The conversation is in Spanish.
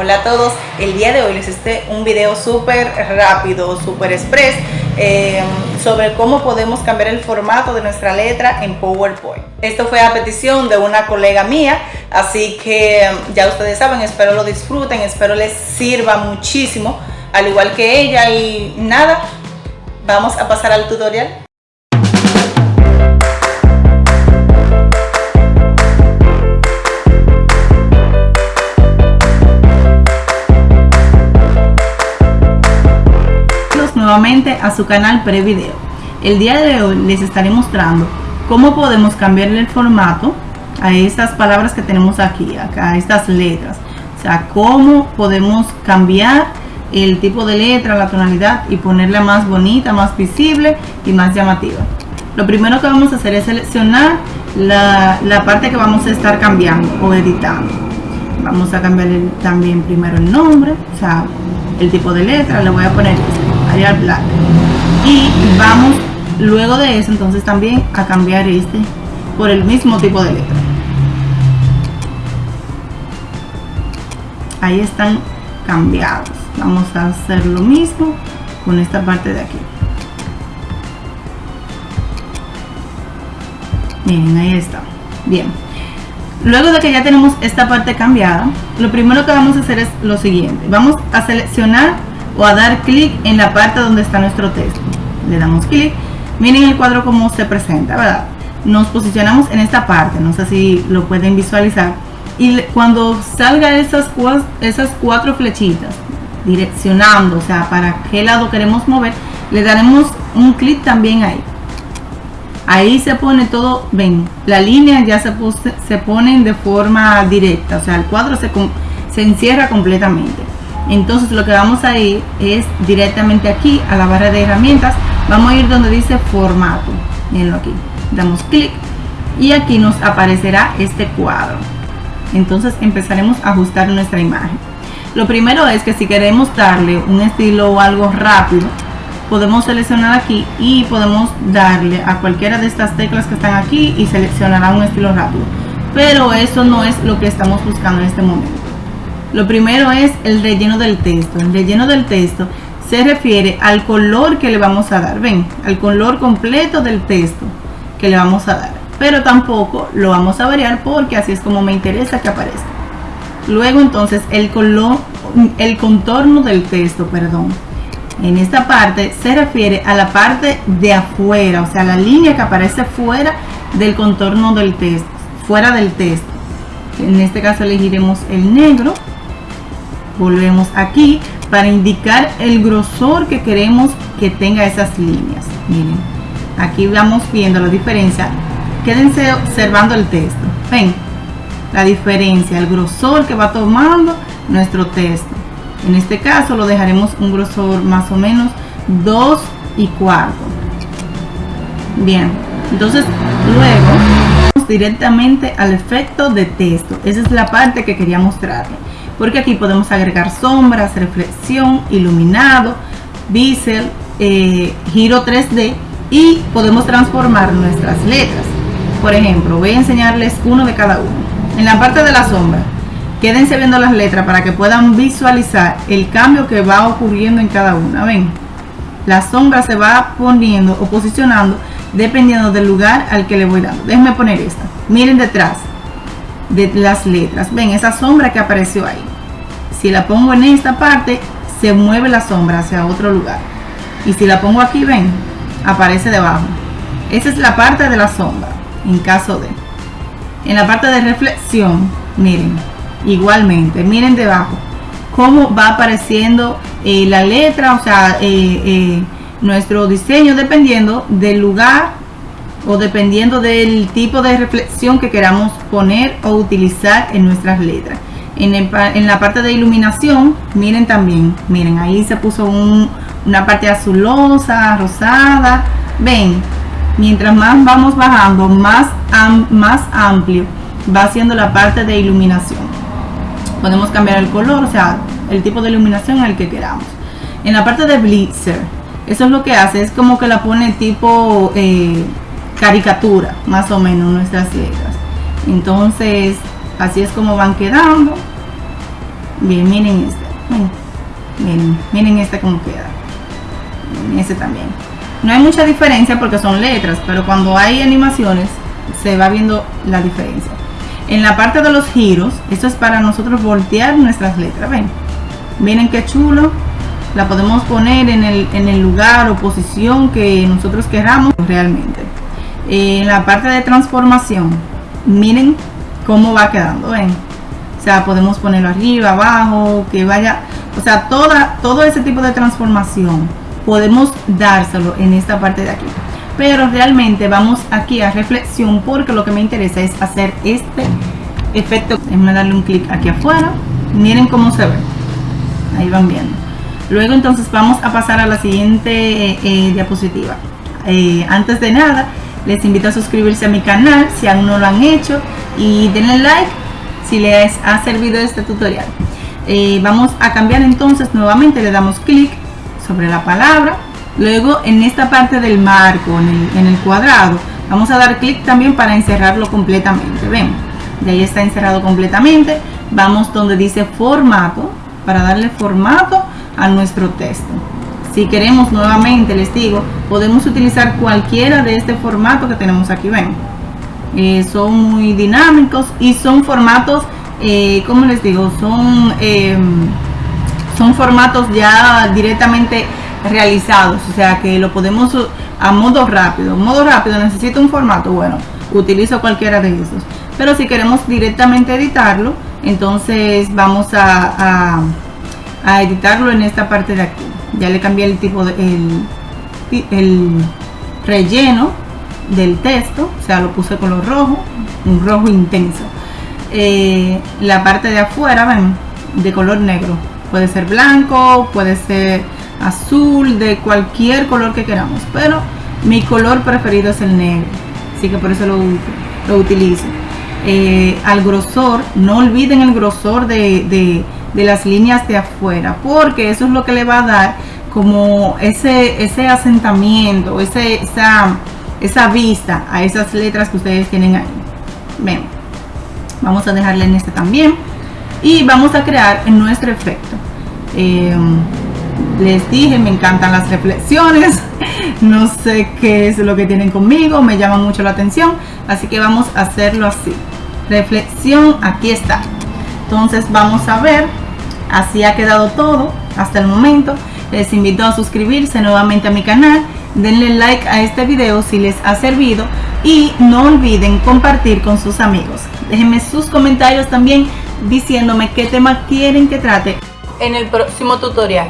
Hola a todos, el día de hoy les hice un video súper rápido, súper express eh, sobre cómo podemos cambiar el formato de nuestra letra en PowerPoint. Esto fue a petición de una colega mía, así que ya ustedes saben, espero lo disfruten, espero les sirva muchísimo, al igual que ella y nada, vamos a pasar al tutorial. Nuevamente a su canal Prevideo. El día de hoy les estaré mostrando cómo podemos cambiarle el formato a estas palabras que tenemos aquí, acá, a estas letras. O sea, cómo podemos cambiar el tipo de letra, la tonalidad y ponerla más bonita, más visible y más llamativa. Lo primero que vamos a hacer es seleccionar la, la parte que vamos a estar cambiando o editando. Vamos a cambiar también primero el nombre, o sea, el tipo de letra, le voy a poner Black y vamos luego de eso entonces también a cambiar este por el mismo tipo de letra. Ahí están cambiados. Vamos a hacer lo mismo con esta parte de aquí. Miren ahí está. Bien. Luego de que ya tenemos esta parte cambiada lo primero que vamos a hacer es lo siguiente. Vamos a seleccionar o a dar clic en la parte donde está nuestro texto. Le damos clic. Miren el cuadro como se presenta, ¿verdad? Nos posicionamos en esta parte, no sé si lo pueden visualizar. Y cuando salga esas, esas cuatro flechitas direccionando, o sea, para qué lado queremos mover, le daremos un clic también ahí. Ahí se pone todo, ven, la línea ya se, se ponen de forma directa, o sea, el cuadro se, se encierra completamente entonces lo que vamos a ir es directamente aquí a la barra de herramientas. Vamos a ir donde dice formato. Mirenlo aquí. Damos clic y aquí nos aparecerá este cuadro. Entonces empezaremos a ajustar nuestra imagen. Lo primero es que si queremos darle un estilo o algo rápido podemos seleccionar aquí y podemos darle a cualquiera de estas teclas que están aquí y seleccionará un estilo rápido. Pero eso no es lo que estamos buscando en este momento lo primero es el relleno del texto. El relleno del texto se refiere al color que le vamos a dar. Ven, al color completo del texto que le vamos a dar. Pero tampoco lo vamos a variar porque así es como me interesa que aparezca. Luego entonces el color, el contorno del texto, perdón. En esta parte se refiere a la parte de afuera, o sea, la línea que aparece fuera del contorno del texto, fuera del texto. En este caso elegiremos el negro volvemos aquí para indicar el grosor que queremos que tenga esas líneas. Miren aquí vamos viendo la diferencia. Quédense observando el texto. Ven la diferencia el grosor que va tomando nuestro texto. En este caso lo dejaremos un grosor más o menos 2 y cuarto. Bien entonces luego directamente al efecto de texto. Esa es la parte que quería mostrarle porque aquí podemos agregar sombras, reflexión, iluminado, bisel, eh, giro 3D y podemos transformar nuestras letras. Por ejemplo, voy a enseñarles uno de cada uno. En la parte de la sombra, quédense viendo las letras para que puedan visualizar el cambio que va ocurriendo en cada una. Ven, la sombra se va poniendo o posicionando dependiendo del lugar al que le voy dando. Déjenme poner esta. Miren detrás de las letras. Ven esa sombra que apareció ahí si la pongo en esta parte se mueve la sombra hacia otro lugar. Y si la pongo aquí ven aparece debajo. Esa es la parte de la sombra en caso de. En la parte de reflexión miren igualmente miren debajo cómo va apareciendo eh, la letra o sea eh, eh, nuestro diseño dependiendo del lugar o dependiendo del tipo de reflexión que queramos poner o utilizar en nuestras letras en, la parte de iluminación miren también miren ahí se puso una parte azulosa rosada. Ven mientras más vamos bajando más más amplio va siendo la parte de iluminación. Podemos cambiar el color o sea el tipo de iluminación al que queramos. En la parte de blitzer eso es lo que hace es como que la pone tipo eh, caricatura más o menos nuestras letras. Entonces así es como van quedando. Bien miren este miren, miren este como queda. Este también. No hay mucha diferencia porque son letras pero cuando hay animaciones se va viendo la diferencia. En la parte de los giros esto es para nosotros voltear nuestras letras ven. Miren qué chulo. La podemos poner en el, en el lugar o posición que nosotros queramos realmente. En la parte de transformación miren cómo va quedando ven. O sea podemos ponerlo arriba abajo que vaya o sea toda todo ese tipo de transformación podemos dárselo en esta parte de aquí. Pero realmente vamos aquí a reflexión porque lo que me interesa es hacer este efecto. Déjenme darle un clic aquí afuera. Miren cómo se ve. Ahí van viendo. Luego entonces vamos a pasar a la siguiente eh, eh, diapositiva. Eh, antes de nada les invito a suscribirse a mi canal si aún no lo han hecho y denle like si les ha servido este tutorial. Vamos a cambiar entonces nuevamente le damos clic sobre la palabra. Luego en esta parte del marco en el, en el cuadrado vamos a dar clic también para encerrarlo completamente. Ven de ahí está encerrado completamente. Vamos donde dice formato para darle formato a nuestro texto. Si queremos nuevamente les digo podemos utilizar cualquiera de este formato que tenemos aquí. Ven eh, son muy dinámicos y son formatos eh, como les digo son em, son formatos ya directamente realizados o sea que lo podemos a modo rápido. Modo rápido necesito un formato bueno utilizo cualquiera de esos. Pero si queremos directamente editarlo entonces vamos a a editarlo en esta parte de aquí. Ya le cambié el tipo de el, relleno del texto o sea lo puse color rojo un rojo intenso. Eh, la parte de afuera ven de color negro. Puede ser blanco puede ser azul de cualquier color que queramos pero mi color preferido es el negro así que por eso lo, lo utilizo. Eh, al grosor no olviden el grosor de de las líneas de afuera porque eso es lo que le va a dar como ese, ese asentamiento, ese, esa, esa vista a esas letras que ustedes tienen ahí. Ven, vamos a dejarle en este también y vamos a crear nuestro efecto. Em, les dije, me encantan las reflexiones, no sé qué es lo que tienen conmigo, me llama mucho la atención, así que vamos a hacerlo así. Reflexión, aquí está. Entonces vamos a ver Así ha quedado todo hasta el momento. Les invito a suscribirse nuevamente a mi canal. Denle like a este video si les ha servido. Y no olviden compartir con sus amigos. Déjenme sus comentarios también diciéndome qué tema quieren que trate en el próximo tutorial.